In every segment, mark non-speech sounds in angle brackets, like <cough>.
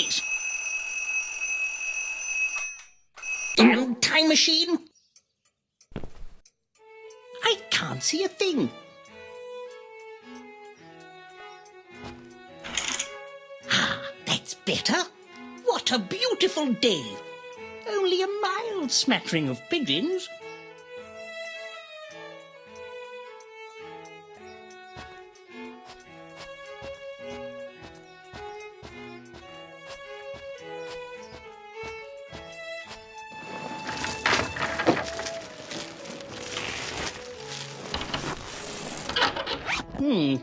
goodness! Damn time machine! I can't see a thing. Ah, that's better. What a beautiful day. Only a mild smattering of pigeons. Hmm,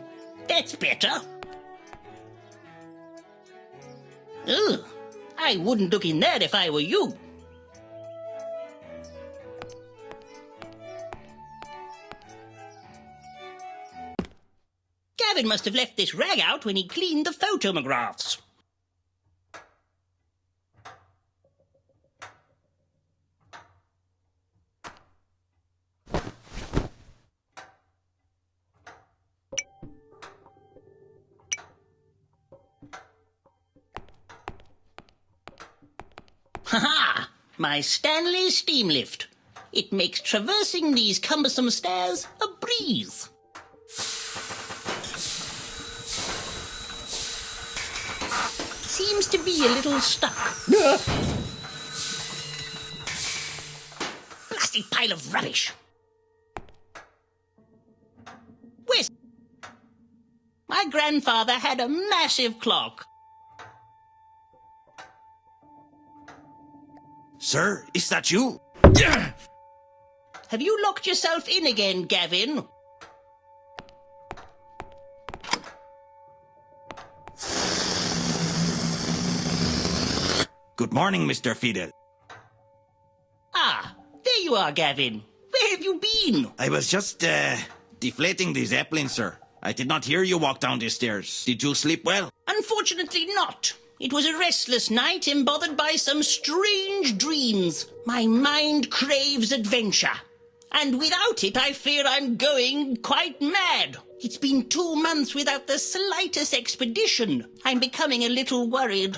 that's better. Ugh, I wouldn't look in that if I were you. Gavin must have left this rag out when he cleaned the photomographs. Ha ha! My Stanley steam lift. It makes traversing these cumbersome stairs a breeze. Seems to be a little stuck. Blasted pile of rubbish. Where's... My grandfather had a massive clock. Sir, is that you? Have you locked yourself in again, Gavin? Good morning, Mr. Fiddle. Ah, there you are, Gavin. Where have you been? I was just, uh, deflating the Zeppelin, sir. I did not hear you walk down the stairs. Did you sleep well? Unfortunately not. It was a restless night, embothered by some strange dreams. My mind craves adventure. And without it, I fear I'm going quite mad. It's been two months without the slightest expedition. I'm becoming a little worried.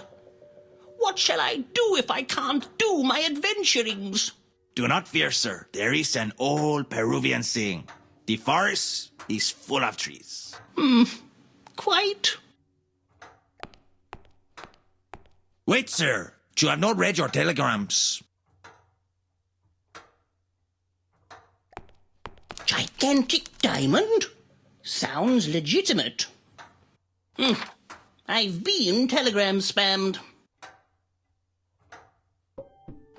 What shall I do if I can't do my adventurings? Do not fear, sir. There is an old Peruvian saying. The forest is full of trees. Hmm. Quite. Wait, sir. You have not read your telegrams. Gigantic diamond? Sounds legitimate. Hmm. I've been telegram spammed.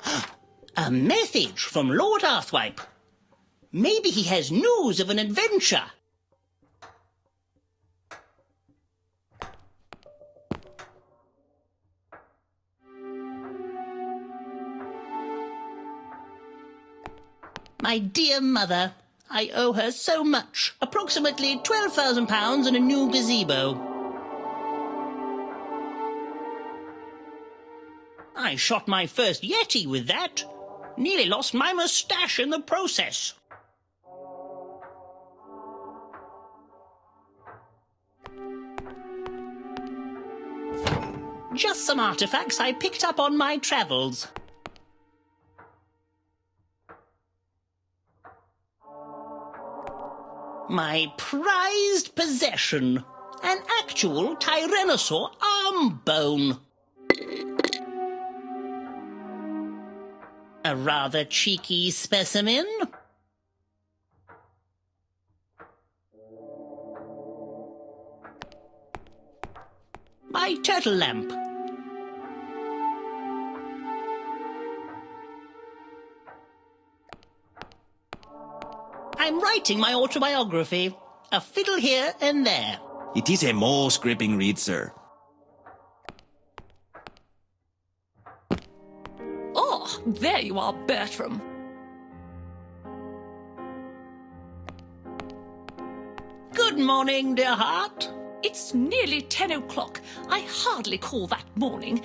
<gasps> A message from Lord Arthwipe. Maybe he has news of an adventure. My dear mother, I owe her so much. Approximately £12,000 and a new gazebo. I shot my first Yeti with that. Nearly lost my moustache in the process. Just some artifacts I picked up on my travels. My prized possession. An actual Tyrannosaur arm bone. A rather cheeky specimen. My turtle lamp. I'm writing my autobiography. A fiddle here and there. It is a most gripping read, sir. Oh, there you are, Bertram. Good morning, dear heart. It's nearly ten o'clock. I hardly call that morning.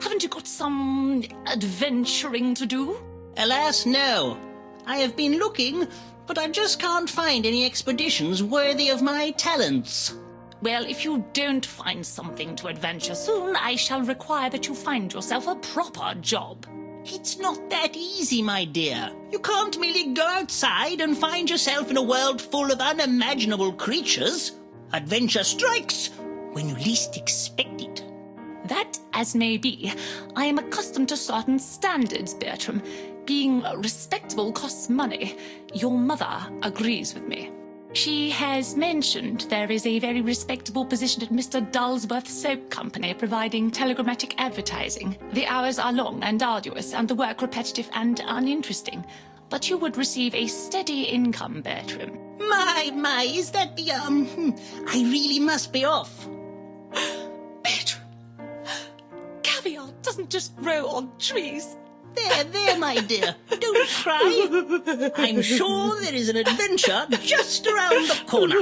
Haven't you got some adventuring to do? Alas, no. I have been looking, but I just can't find any expeditions worthy of my talents. Well, if you don't find something to adventure soon, I shall require that you find yourself a proper job. It's not that easy, my dear. You can't merely go outside and find yourself in a world full of unimaginable creatures. Adventure strikes when you least expect it. That as may be, I am accustomed to certain standards, Bertram. Being respectable costs money. Your mother agrees with me. She has mentioned there is a very respectable position at Mr. Dulsworth Soap Company providing telegrammatic advertising. The hours are long and arduous, and the work repetitive and uninteresting. But you would receive a steady income, Bertram. My, my, is that the, um, hmm, I really must be off. <gasps> Bertram! <gasps> Caviar doesn't just grow on trees. There, there, my dear. Don't cry. I'm sure there is an adventure just around the corner.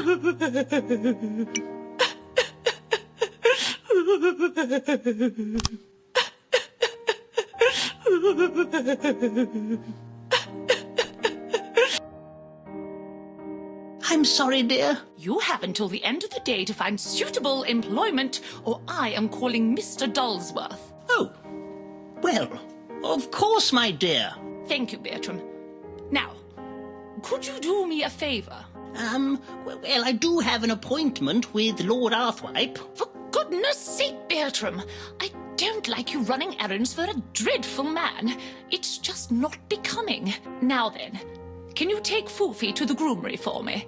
I'm sorry, dear. You have until the end of the day to find suitable employment, or I am calling Mr. Dulsworth. Oh, well, of course, my dear. Thank you, Bertram. Now, could you do me a favour? Um, well, I do have an appointment with Lord Arthwipe. For goodness sake, Bertram, I don't like you running errands for a dreadful man. It's just not becoming. Now then, can you take Foofy to the groomery for me?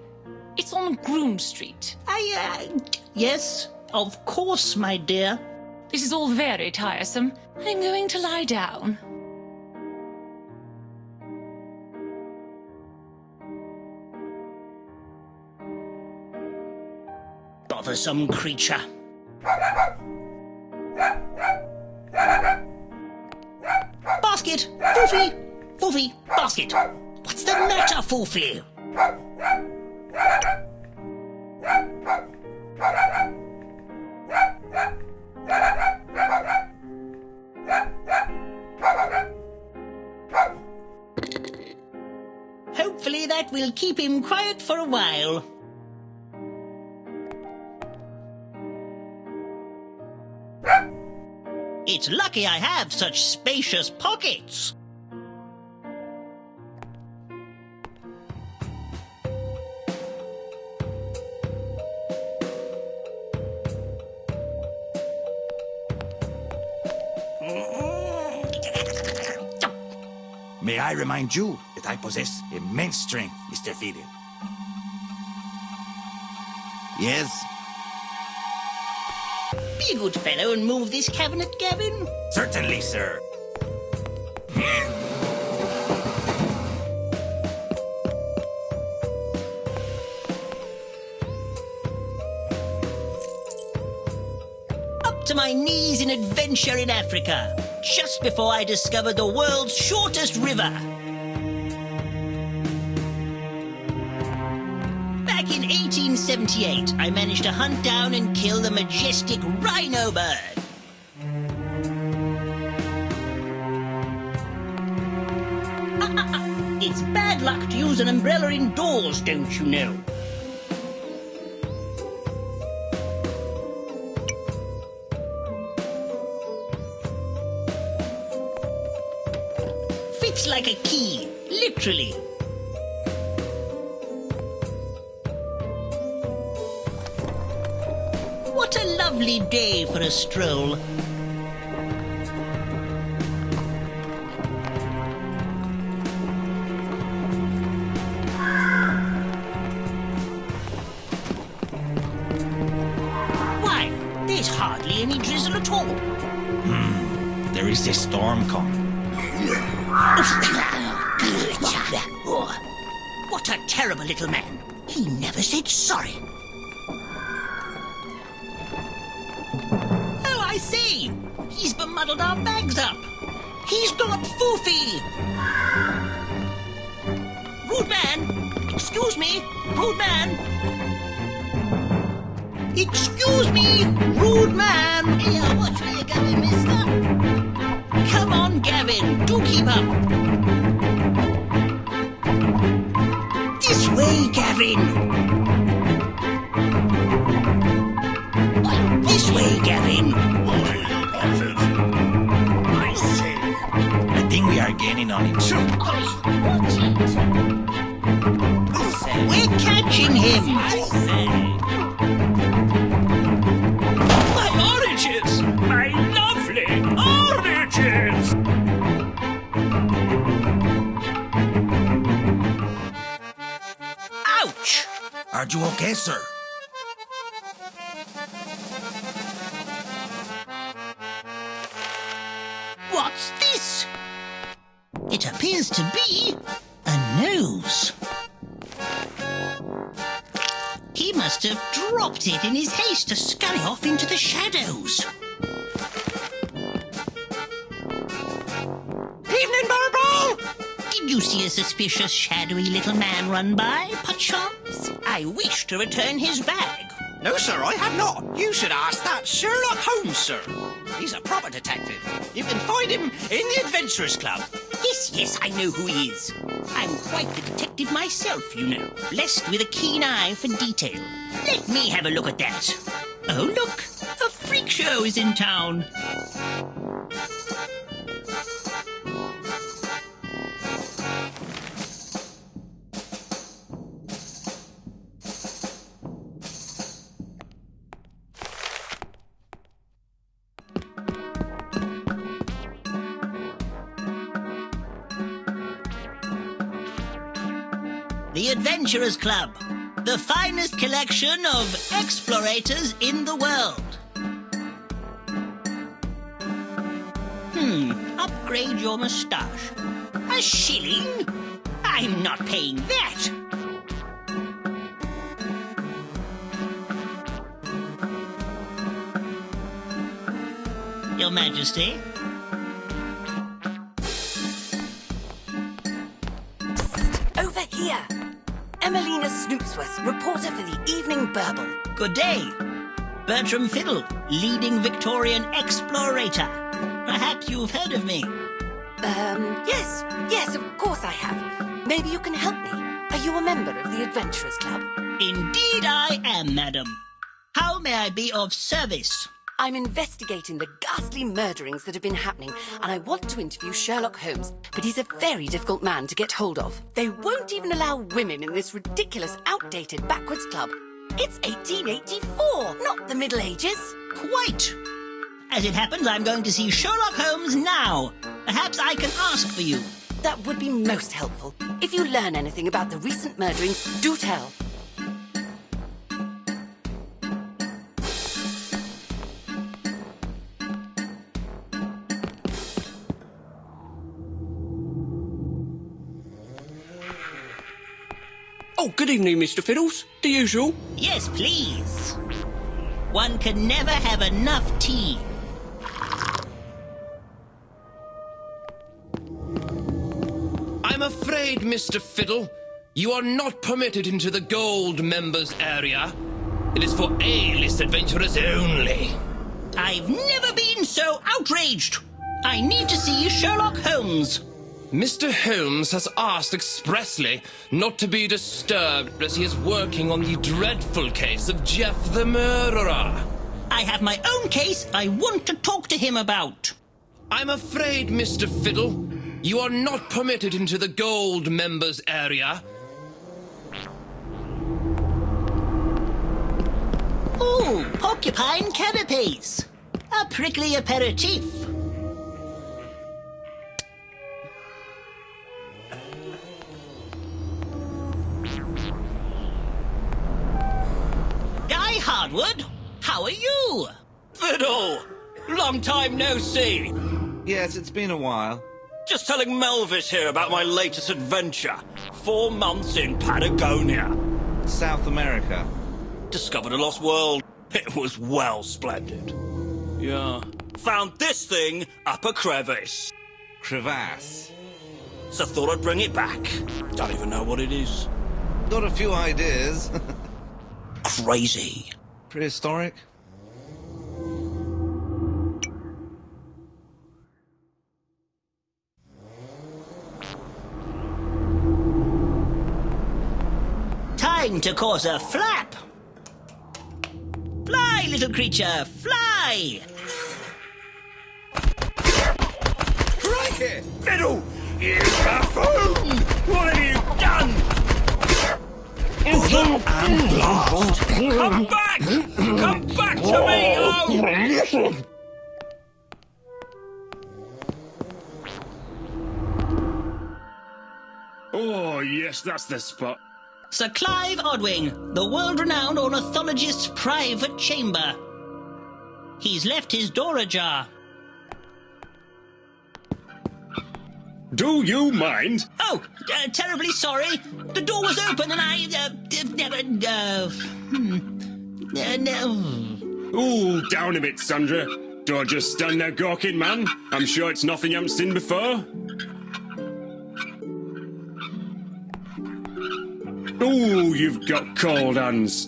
It's on Groom Street. I, uh, yes, of course, my dear. This is all very tiresome. I'm going to lie down. Bothersome creature. Basket! Foofy! Foofy! Basket! What's the matter, Foofy? That will keep him quiet for a while. It's lucky I have such spacious pockets. May I remind you I possess immense strength, Mr. Fiddle. Yes, Be a good fellow and move this cabinet, Gavin. certainly, sir. Up to my knees in adventure in Africa, just before I discovered the world's shortest river. In 1878, I managed to hunt down and kill the majestic rhino bird. <laughs> It's bad luck to use an umbrella indoors, don't you know? Fits like a key, literally. Lovely day for a stroll. Why, there's hardly any drizzle at all. Hmm, There is a storm coming. What a terrible little man. He never said sorry. See. He's bemuddled our bags up. He's got Foofy. Rude man. Excuse me. Rude man. Excuse me, rude man. Here, watch where you're going, mister. Come on, Gavin. Do keep up. This way, Gavin. We are gaining on each We're catching him. My oranges! My lovely oranges! Ouch! Are you okay, sir? What's this? It appears to be a nose. He must have dropped it in his haste to scurry off into the shadows. Evening, Marble! Did you see a suspicious, shadowy little man run by, perchance? I wish to return his bag. No, sir, I have not. You should ask that Sherlock Holmes, sir. He's a proper detective. You can find him in the Adventurers Club. Yes, I know who he is. I'm quite the detective myself, you know, blessed with a keen eye for detail. Let me have a look at that. Oh, look, a freak show is in town. Adventurers Club, the finest collection of explorators in the world. Hmm, upgrade your moustache. A shilling? I'm not paying that. Your Majesty? Over here. Emelina Snoopsworth, reporter for the Evening Burble. Good day. Bertram Fiddle, leading Victorian explorator. Perhaps you've heard of me. Um, yes, yes, of course I have. Maybe you can help me. Are you a member of the Adventurers Club? Indeed I am, madam. How may I be of service? I'm investigating the ghastly murderings that have been happening, and I want to interview Sherlock Holmes, but he's a very difficult man to get hold of. They won't even allow women in this ridiculous, outdated backwards club. It's 1884, not the Middle Ages. Quite. As it happens, I'm going to see Sherlock Holmes now. Perhaps I can ask for you. That would be most helpful. If you learn anything about the recent murderings, do tell. Oh, good evening, Mr. Fiddles. The usual. Yes, please. One can never have enough tea. I'm afraid, Mr. Fiddle, you are not permitted into the gold members area. It is for A-list adventurers only. I've never been so outraged. I need to see Sherlock Holmes. Mr. Holmes has asked expressly not to be disturbed as he is working on the dreadful case of Jeff the Murderer. I have my own case I want to talk to him about. I'm afraid, Mr. Fiddle, you are not permitted into the gold members area. Ooh, porcupine canapes. A prickly aperitif. Guy Hardwood, how are you? Fiddle! Long time no see. Yes, it's been a while. Just telling Melvis here about my latest adventure. Four months in Patagonia. South America. Discovered a lost world. It was well splendid. Yeah. Found this thing up a crevice. Crevasse. So thought I'd bring it back. Don't even know what it is. Got a few ideas. <laughs> Crazy. Prehistoric? Time to cause a flap. Fly, little creature, fly! Crikey! Fiddle! You buffoon! What have you done? And blast! Come back! Come back to me! Oh! Oh, yes, that's the spot. Sir Clive Odwing, the world-renowned ornithologist's private chamber. He's left his door ajar. Do you mind? Oh, uh, terribly sorry. The door was open and I, uh, never, uh, hmm. Uh, no. Ooh, down a bit, Sandra. Don't just stand there gawking, man. I'm sure it's nothing you haven't seen before. Ooh, you've got cold hands.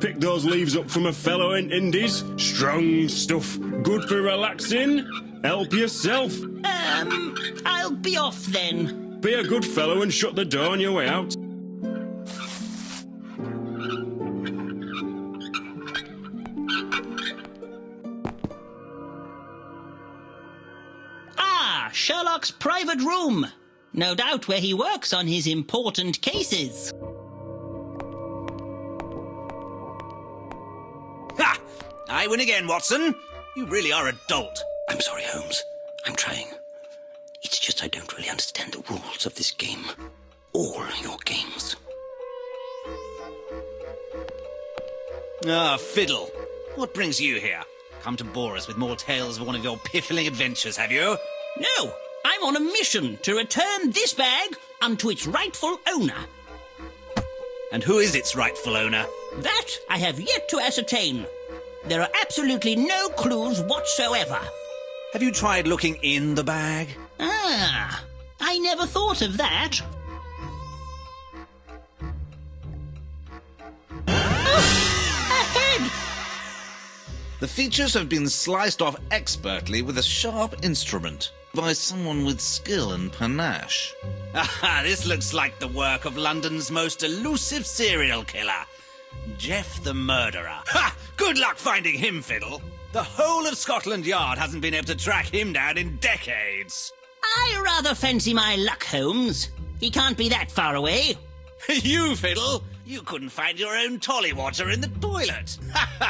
Pick those leaves up from a fellow in Indies. Strong stuff. Good for relaxing. Help yourself. Um, I'll be off then. Be a good fellow and shut the door on your way out. Ah, Sherlock's private room. No doubt where he works on his important cases. Ha! I win again, Watson. You really are a dolt. I'm sorry, Holmes. I'm trying. It's just I don't really understand the rules of this game. All your games. Ah, fiddle. What brings you here? Come to bore us with more tales of one of your piffling adventures, have you? No, I'm on a mission to return this bag unto its rightful owner. And who is its rightful owner? That I have yet to ascertain. There are absolutely no clues whatsoever. Have you tried looking in the bag? Ah, I never thought of that. The features have been sliced off expertly with a sharp instrument by someone with skill and panache. Aha, this looks like the work of London's most elusive serial killer, Jeff the Murderer. Ha! Good luck finding him, Fiddle. The whole of Scotland Yard hasn't been able to track him down in decades. I rather fancy my luck, Holmes. He can't be that far away. <laughs> you, Fiddle, you couldn't find your own tolly water in the toilet.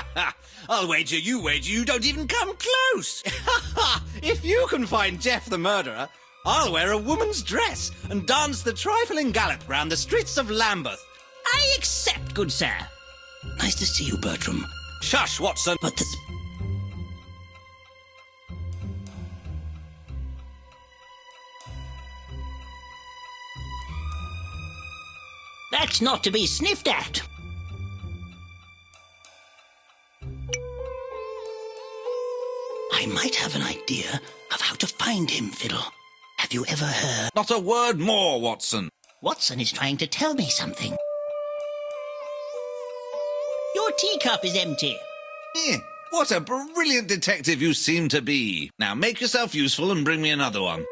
<laughs> I'll wager you wager you don't even come close. <laughs> if you can find Jeff the murderer, I'll wear a woman's dress and dance the trifling gallop round the streets of Lambeth. I accept, good sir. Nice to see you, Bertram. Shush, Watson. But this. That's not to be sniffed at. I might have an idea of how to find him, Fiddle. Have you ever heard? Not a word more, Watson. Watson is trying to tell me something. Your teacup is empty. Eh, what a brilliant detective you seem to be. Now make yourself useful and bring me another one.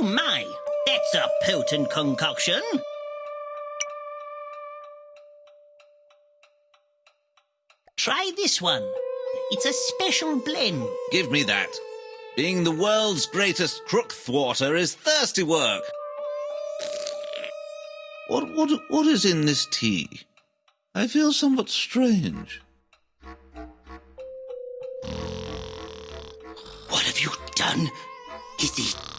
Oh my, that's a potent concoction. Try this one. It's a special blend. Give me that. Being the world's greatest crook thwarter is thirsty work. What, what, what is in this tea? I feel somewhat strange. What have you done? Is he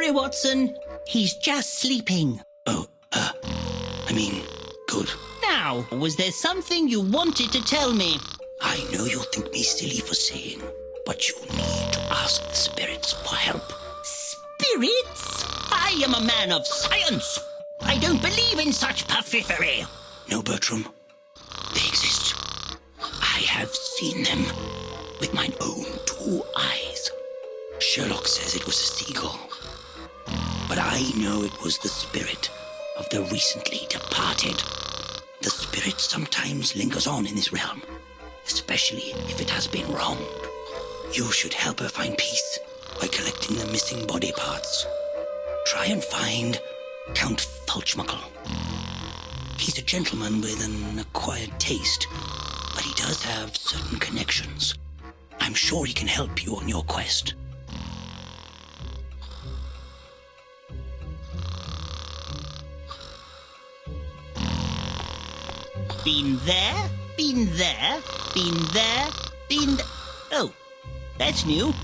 worry, Watson. He's just sleeping. Oh, uh, I mean, good. Now, was there something you wanted to tell me? I know you'll think me silly for saying, but you need to ask the spirits for help. Spirits? I am a man of science. I don't believe in such puffery. No, Bertram. They exist. I have seen them with my own two eyes. Sherlock says it was a seagull. But I know it was the spirit of the recently departed. The spirit sometimes lingers on in this realm, especially if it has been wronged. You should help her find peace by collecting the missing body parts. Try and find Count Fulchmuckle. He's a gentleman with an acquired taste, but he does have certain connections. I'm sure he can help you on your quest. Been there, been there, been there, been th- Oh, that's new.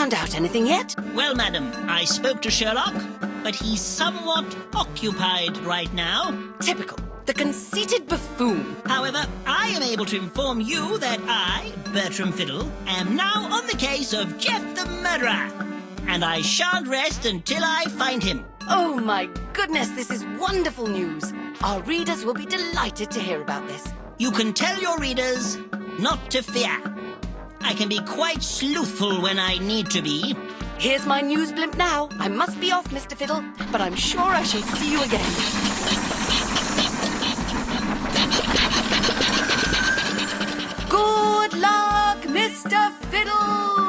Found out anything yet? Well, madam, I spoke to Sherlock, but he's somewhat occupied right now. Typical. The conceited buffoon. However, I am able to inform you that I, Bertram Fiddle, am now on the case of Jeff the Murderer. And I shan't rest until I find him. Oh my goodness, this is wonderful news. Our readers will be delighted to hear about this. You can tell your readers not to fear. I can be quite sleuthful when I need to be. Here's my news blimp now. I must be off, Mr. Fiddle, but I'm sure I shall see you again. Good luck, Mr. Fiddle!